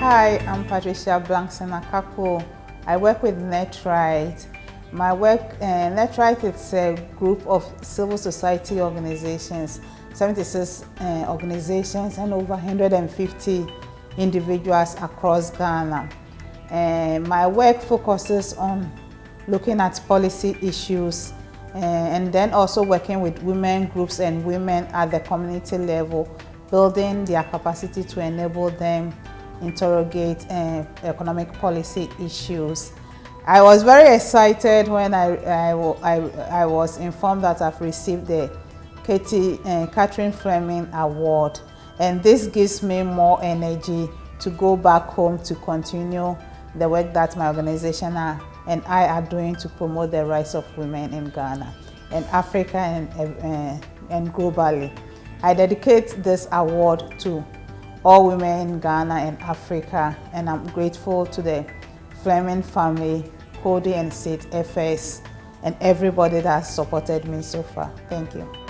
Hi, I'm Patricia Blankson Akakpo. I work with NetRight. My work, uh, NetRight is a group of civil society organizations, 76 uh, organizations and over 150 individuals across Ghana. Uh, my work focuses on looking at policy issues uh, and then also working with women groups and women at the community level, building their capacity to enable them interrogate uh, economic policy issues. I was very excited when I, I, I, I was informed that I've received the Katie, uh, Catherine Fleming Award and this gives me more energy to go back home to continue the work that my organization are, and I are doing to promote the rights of women in Ghana and Africa and, uh, and globally. I dedicate this award to all women in Ghana and Africa and I'm grateful to the Fleming family, Coady and Sid FS and everybody that has supported me so far. Thank you.